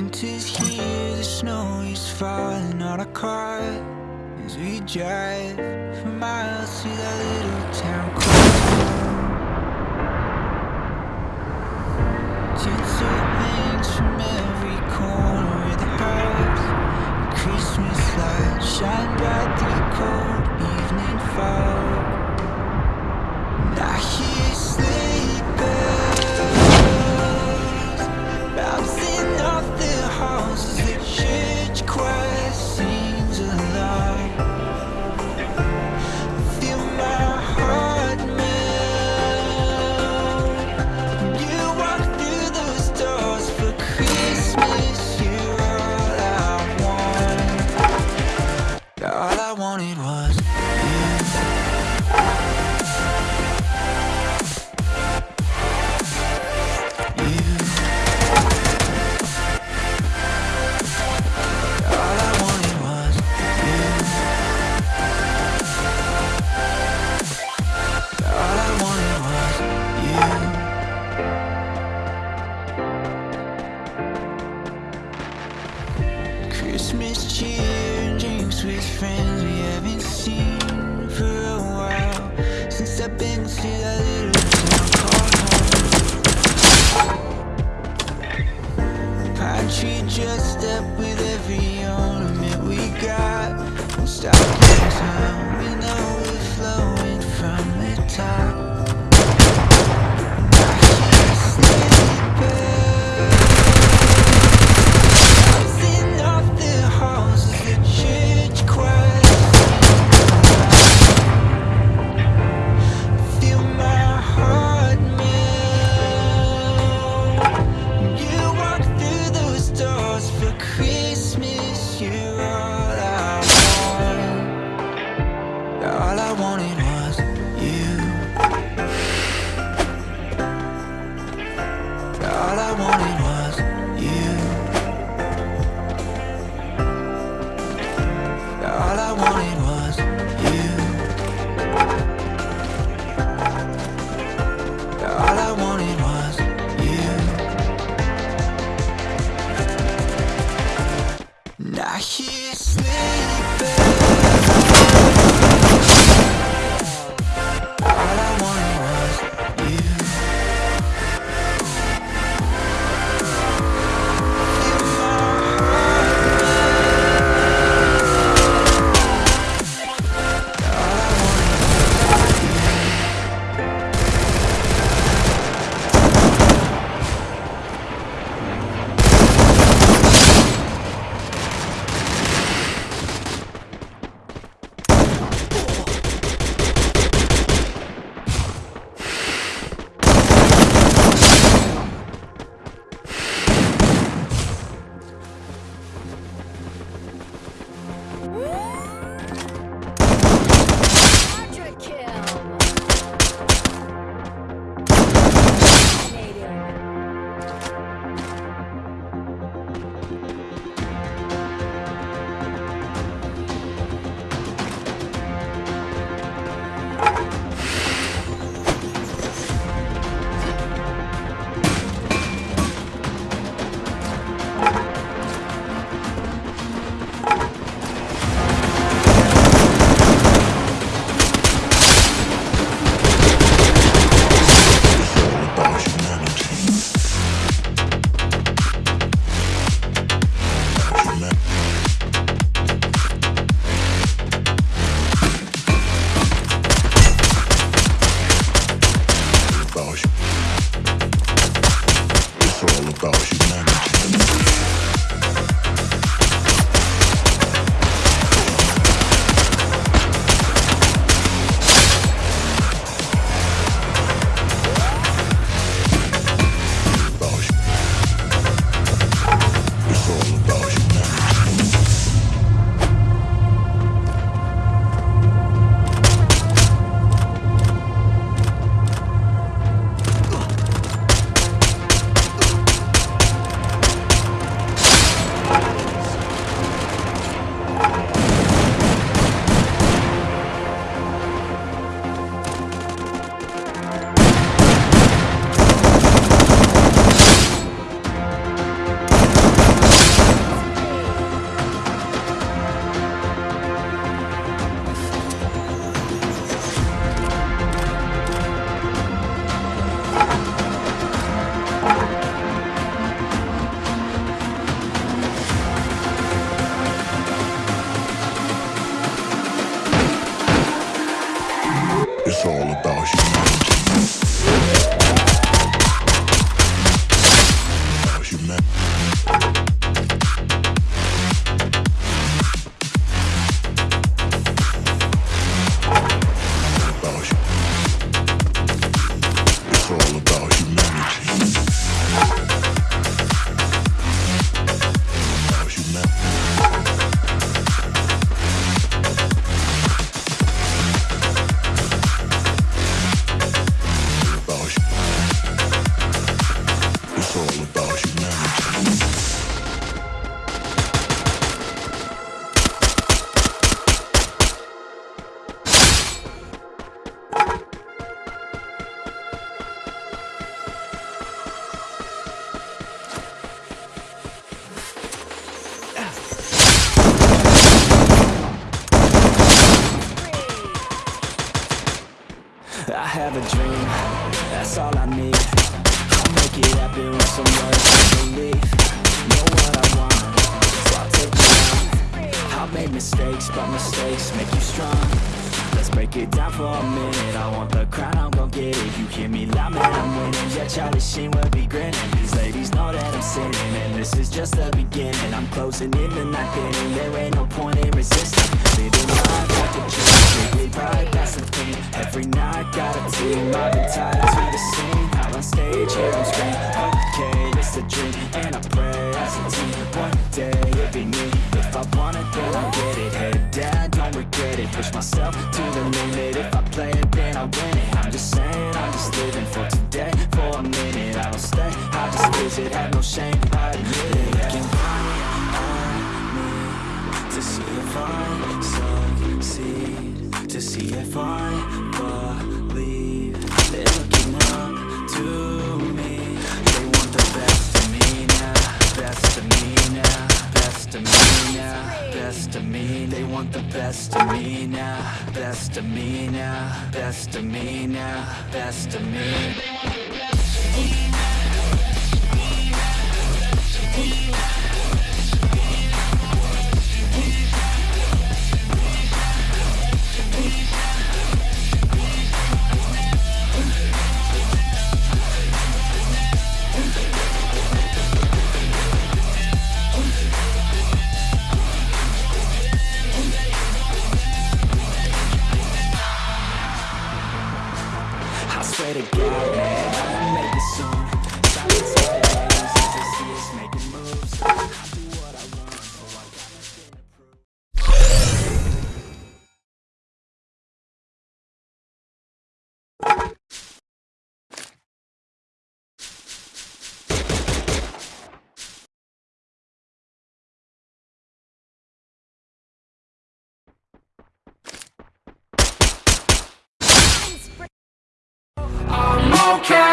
Winter's here, the snow is falling on our car As we drive for miles to that little town called Tinsel Step in, see that little town I treat your step with every ornament we got. We'll stop in time. have a dream, that's all I need. I'll make it happen with some words and belief. Know what I want, so I'll take it on I've made mistakes, but mistakes make you strong. Let's break it down for a minute. I want the crown, I'm gon' get it. You hear me loud, man, I'm winning. Yeah, Charlie Sheen will be grinning. These ladies know that I'm sinning And this is just the beginning. I'm closing in the night inning There ain't no point in resisting. Living been tied to the scene. Out on stage, here I'm screaming Okay, it's a dream And I pray as a team. One day, it'll be me. If I want it, then I'll get it. Head down, don't regret it. Push myself to the limit. If I play it, then I win it. I'm just saying, I'm just living for today. For a minute, I don't stay. I just visit, have no shame. I admit it. Looking right at me To see if I succeed. To see if I believe best of me now Best of me now Best of me now Best of me I okay